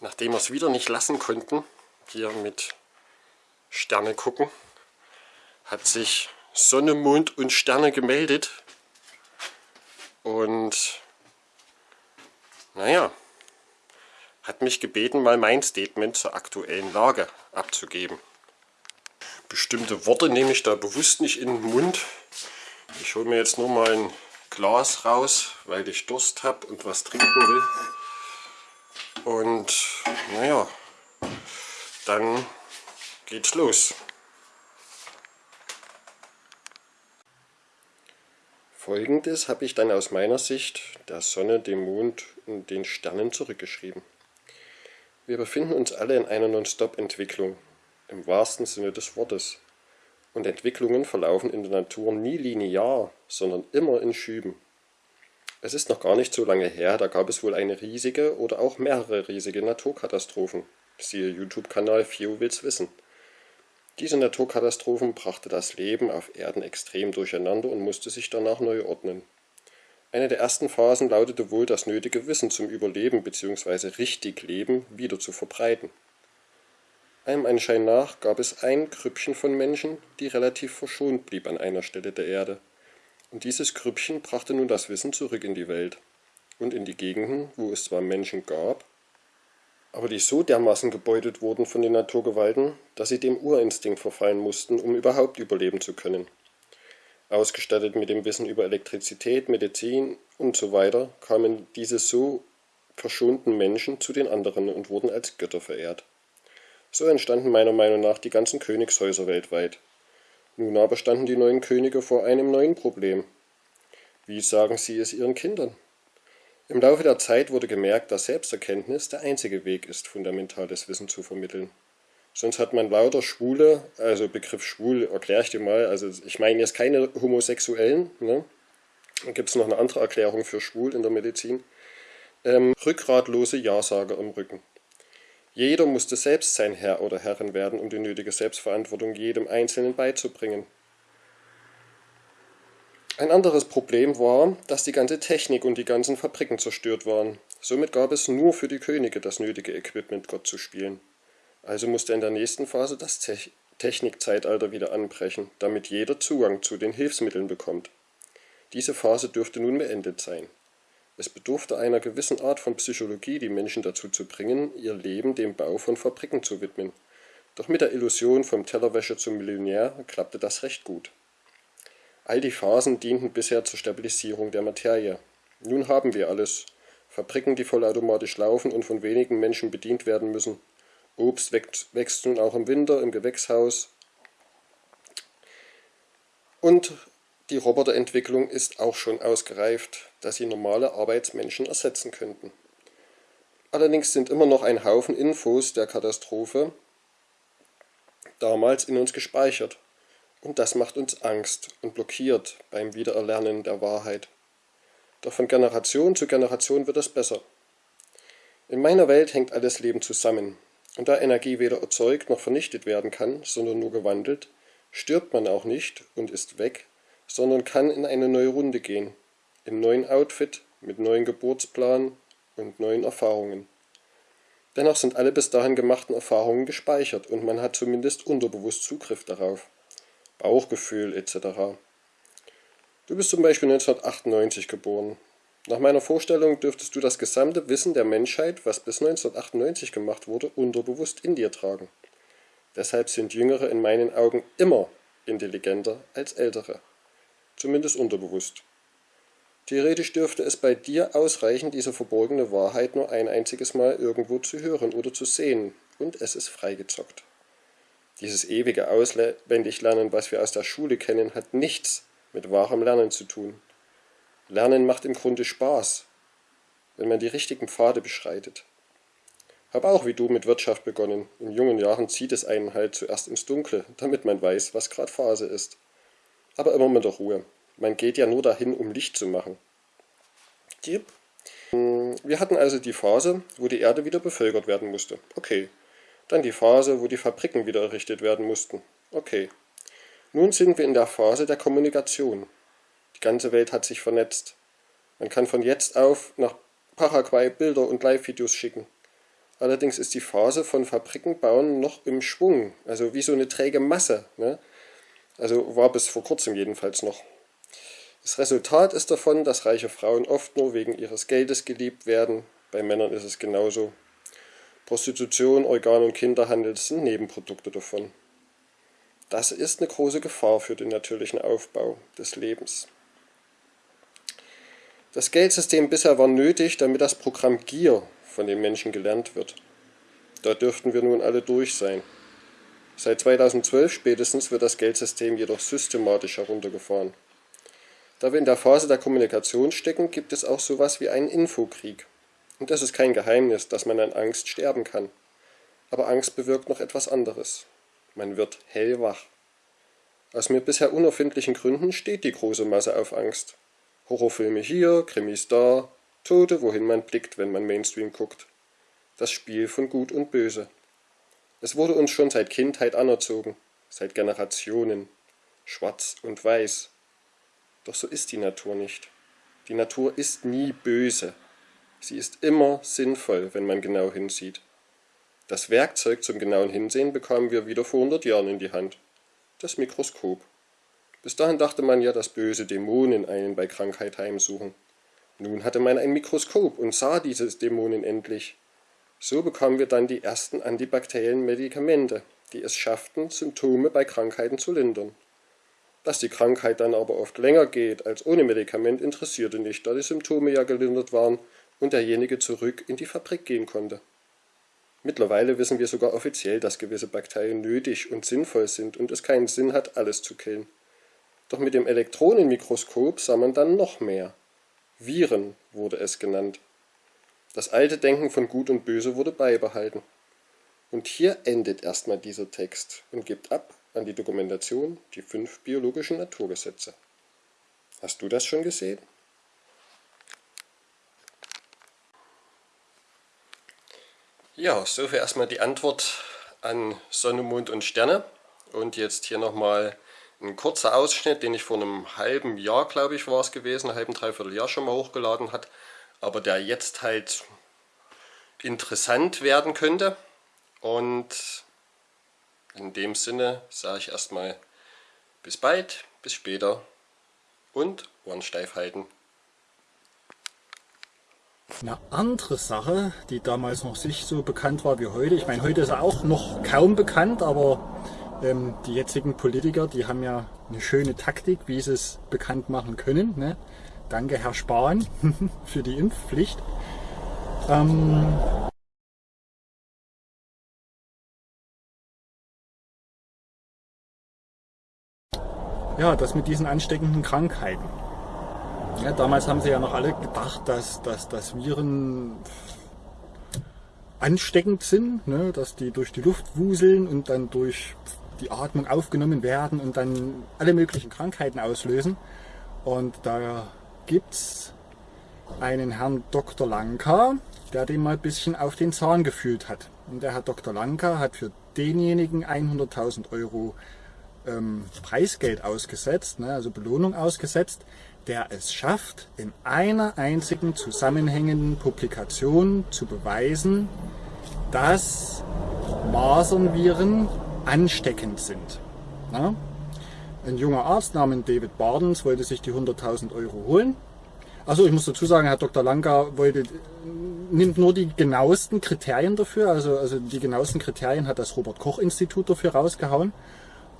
Nachdem wir es wieder nicht lassen konnten, hier mit Sterne gucken, hat sich Sonne, Mond und Sterne gemeldet. Und naja, hat mich gebeten, mal mein Statement zur aktuellen Lage abzugeben. Bestimmte Worte nehme ich da bewusst nicht in den Mund. Ich hole mir jetzt nur mal ein Glas raus, weil ich Durst habe und was trinken will. Und naja, dann geht's los. Folgendes habe ich dann aus meiner Sicht der Sonne, dem Mond und den Sternen zurückgeschrieben. Wir befinden uns alle in einer Non-Stop-Entwicklung, im wahrsten Sinne des Wortes. Und Entwicklungen verlaufen in der Natur nie linear, sondern immer in Schüben. Es ist noch gar nicht so lange her, da gab es wohl eine riesige oder auch mehrere riesige Naturkatastrophen. Siehe YouTube-Kanal Fio will's wissen. Diese Naturkatastrophen brachte das Leben auf Erden extrem durcheinander und musste sich danach neu ordnen. Eine der ersten Phasen lautete wohl, das nötige Wissen zum Überleben bzw. richtig Leben wieder zu verbreiten. Allem Anschein nach gab es ein Krüppchen von Menschen, die relativ verschont blieb an einer Stelle der Erde. Und dieses Grüppchen brachte nun das Wissen zurück in die Welt und in die Gegenden, wo es zwar Menschen gab, aber die so dermaßen gebeutelt wurden von den Naturgewalten, dass sie dem Urinstinkt verfallen mussten, um überhaupt überleben zu können. Ausgestattet mit dem Wissen über Elektrizität, Medizin und so weiter, kamen diese so verschonten Menschen zu den anderen und wurden als Götter verehrt. So entstanden meiner Meinung nach die ganzen Königshäuser weltweit, nun aber standen die neuen Könige vor einem neuen Problem. Wie sagen sie es ihren Kindern? Im Laufe der Zeit wurde gemerkt, dass Selbsterkenntnis der einzige Weg ist, fundamentales Wissen zu vermitteln. Sonst hat man lauter Schwule, also Begriff schwul erkläre ich dir mal, also ich meine jetzt keine Homosexuellen, ne? dann gibt es noch eine andere Erklärung für schwul in der Medizin, ähm, rückgratlose Ja-Sager im Rücken. Jeder musste selbst sein Herr oder Herrin werden, um die nötige Selbstverantwortung jedem Einzelnen beizubringen. Ein anderes Problem war, dass die ganze Technik und die ganzen Fabriken zerstört waren. Somit gab es nur für die Könige das nötige Equipment, Gott zu spielen. Also musste in der nächsten Phase das Te Technikzeitalter wieder anbrechen, damit jeder Zugang zu den Hilfsmitteln bekommt. Diese Phase dürfte nun beendet sein. Es bedurfte einer gewissen Art von Psychologie, die Menschen dazu zu bringen, ihr Leben dem Bau von Fabriken zu widmen. Doch mit der Illusion vom Tellerwäscher zum Millionär klappte das recht gut. All die Phasen dienten bisher zur Stabilisierung der Materie. Nun haben wir alles. Fabriken, die vollautomatisch laufen und von wenigen Menschen bedient werden müssen. Obst wächst nun auch im Winter im Gewächshaus. Und die Roboterentwicklung ist auch schon ausgereift, dass sie normale Arbeitsmenschen ersetzen könnten. Allerdings sind immer noch ein Haufen Infos der Katastrophe damals in uns gespeichert. Und das macht uns Angst und blockiert beim Wiedererlernen der Wahrheit. Doch von Generation zu Generation wird es besser. In meiner Welt hängt alles Leben zusammen. Und da Energie weder erzeugt noch vernichtet werden kann, sondern nur gewandelt, stirbt man auch nicht und ist weg, sondern kann in eine neue Runde gehen, im neuen Outfit, mit neuen Geburtsplan und neuen Erfahrungen. Dennoch sind alle bis dahin gemachten Erfahrungen gespeichert und man hat zumindest unterbewusst Zugriff darauf. Bauchgefühl etc. Du bist zum Beispiel 1998 geboren. Nach meiner Vorstellung dürftest du das gesamte Wissen der Menschheit, was bis 1998 gemacht wurde, unterbewusst in dir tragen. Deshalb sind Jüngere in meinen Augen immer intelligenter als Ältere zumindest unterbewusst. Theoretisch dürfte es bei dir ausreichen, diese verborgene Wahrheit nur ein einziges Mal irgendwo zu hören oder zu sehen, und es ist freigezockt. Dieses ewige Auswendiglernen, was wir aus der Schule kennen, hat nichts mit wahrem Lernen zu tun. Lernen macht im Grunde Spaß, wenn man die richtigen Pfade beschreitet. Hab auch wie du mit Wirtschaft begonnen. In jungen Jahren zieht es einen halt zuerst ins Dunkle, damit man weiß, was gerade Phase ist aber immer mit der Ruhe. Man geht ja nur dahin, um Licht zu machen. Wir hatten also die Phase, wo die Erde wieder bevölkert werden musste. Okay. Dann die Phase, wo die Fabriken wieder errichtet werden mussten. Okay. Nun sind wir in der Phase der Kommunikation. Die ganze Welt hat sich vernetzt. Man kann von jetzt auf nach Paraguay Bilder und Live-Videos schicken. Allerdings ist die Phase von Fabriken bauen noch im Schwung, also wie so eine träge Masse. Ne? Also war bis vor kurzem jedenfalls noch. Das Resultat ist davon, dass reiche Frauen oft nur wegen ihres Geldes geliebt werden. Bei Männern ist es genauso. Prostitution, Organ- und Kinderhandel sind Nebenprodukte davon. Das ist eine große Gefahr für den natürlichen Aufbau des Lebens. Das Geldsystem bisher war nötig, damit das Programm Gier von den Menschen gelernt wird. Da dürften wir nun alle durch sein. Seit 2012 spätestens wird das Geldsystem jedoch systematisch heruntergefahren. Da wir in der Phase der Kommunikation stecken, gibt es auch sowas wie einen Infokrieg. Und das ist kein Geheimnis, dass man an Angst sterben kann. Aber Angst bewirkt noch etwas anderes. Man wird hellwach. Aus mir bisher unerfindlichen Gründen steht die große Masse auf Angst. Horrorfilme hier, Krimis da, Tote, wohin man blickt, wenn man Mainstream guckt. Das Spiel von Gut und Böse. Es wurde uns schon seit Kindheit anerzogen, seit Generationen. Schwarz und Weiß. Doch so ist die Natur nicht. Die Natur ist nie böse. Sie ist immer sinnvoll, wenn man genau hinsieht. Das Werkzeug zum genauen Hinsehen bekamen wir wieder vor 100 Jahren in die Hand. Das Mikroskop. Bis dahin dachte man ja, dass böse Dämonen einen bei Krankheit heimsuchen. Nun hatte man ein Mikroskop und sah dieses Dämonen endlich. So bekamen wir dann die ersten antibakteriellen Medikamente, die es schafften, Symptome bei Krankheiten zu lindern. Dass die Krankheit dann aber oft länger geht als ohne Medikament interessierte nicht, da die Symptome ja gelindert waren und derjenige zurück in die Fabrik gehen konnte. Mittlerweile wissen wir sogar offiziell, dass gewisse Bakterien nötig und sinnvoll sind und es keinen Sinn hat, alles zu killen. Doch mit dem Elektronenmikroskop sah man dann noch mehr. Viren wurde es genannt. Das alte Denken von Gut und Böse wurde beibehalten. Und hier endet erstmal dieser Text und gibt ab an die Dokumentation die fünf biologischen Naturgesetze. Hast du das schon gesehen? Ja, soviel erstmal die Antwort an Sonne, Mond und Sterne. Und jetzt hier nochmal ein kurzer Ausschnitt, den ich vor einem halben Jahr, glaube ich, war es gewesen, einem halben, dreiviertel Jahr schon mal hochgeladen hat, aber der jetzt halt interessant werden könnte. Und in dem Sinne sage ich erstmal bis bald, bis später und Ohren steif halten. Eine andere Sache, die damals noch nicht so bekannt war wie heute, ich meine, heute ist er auch noch kaum bekannt, aber ähm, die jetzigen Politiker, die haben ja eine schöne Taktik, wie sie es bekannt machen können. Ne? Danke Herr Spahn für die Impfpflicht. Ähm, ja, das mit diesen ansteckenden Krankheiten. Ja, damals haben sie ja noch alle gedacht, dass, dass, dass Viren ansteckend sind, ne? dass die durch die Luft wuseln und dann durch die Atmung aufgenommen werden und dann alle möglichen Krankheiten auslösen. Und da gibt es einen Herrn Dr. Lanka, der dem mal ein bisschen auf den Zahn gefühlt hat. Und der Herr Dr. Lanka hat für denjenigen 100.000 Euro ähm, Preisgeld ausgesetzt, ne, also Belohnung ausgesetzt, der es schafft, in einer einzigen zusammenhängenden Publikation zu beweisen, dass Masernviren ansteckend sind. Na? Ein junger Arzt namens David Bardens wollte sich die 100.000 Euro holen. Also ich muss dazu sagen, Herr Dr. Lanka wollte, nimmt nur die genauesten Kriterien dafür, also, also die genauesten Kriterien hat das Robert Koch Institut dafür rausgehauen.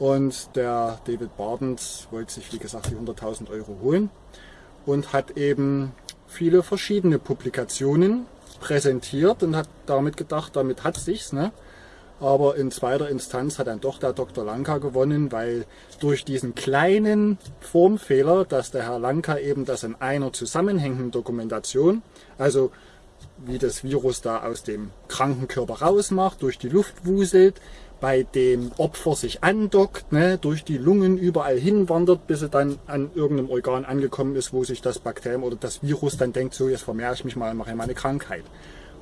Und der David Bardens wollte sich, wie gesagt, die 100.000 Euro holen und hat eben viele verschiedene Publikationen präsentiert und hat damit gedacht, damit hat sich's. Ne? aber in zweiter Instanz hat dann doch der Dr. Lanka gewonnen, weil durch diesen kleinen Formfehler, dass der Herr Lanka eben das in einer zusammenhängenden Dokumentation, also wie das Virus da aus dem kranken Körper rausmacht, durch die Luft wuselt, bei dem Opfer sich andockt, ne, durch die Lungen überall hinwandert, bis er dann an irgendeinem Organ angekommen ist, wo sich das Bakterium oder das Virus dann denkt, so jetzt vermehre ich mich mal und mache mal eine Krankheit.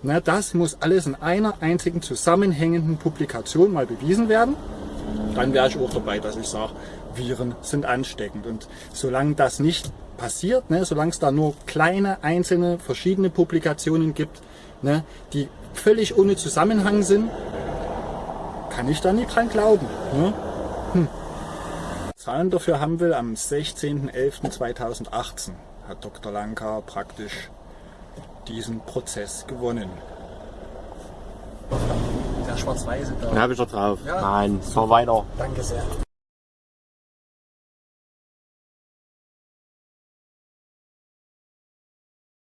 Na, das muss alles in einer einzigen zusammenhängenden Publikation mal bewiesen werden. Dann wäre ich auch dabei, dass ich sage, Viren sind ansteckend. Und solange das nicht passiert, ne, solange es da nur kleine, einzelne, verschiedene Publikationen gibt, ne, die völlig ohne Zusammenhang sind, kann ich da nicht dran glauben. Ne? Hm. Zahlen dafür haben wir am 16.11.2018 hat Dr. Lanka praktisch diesen Prozess gewonnen. Der schwarz-weiße da. Den habe ich doch drauf. Ja. Nein, fahr weiter. Danke sehr.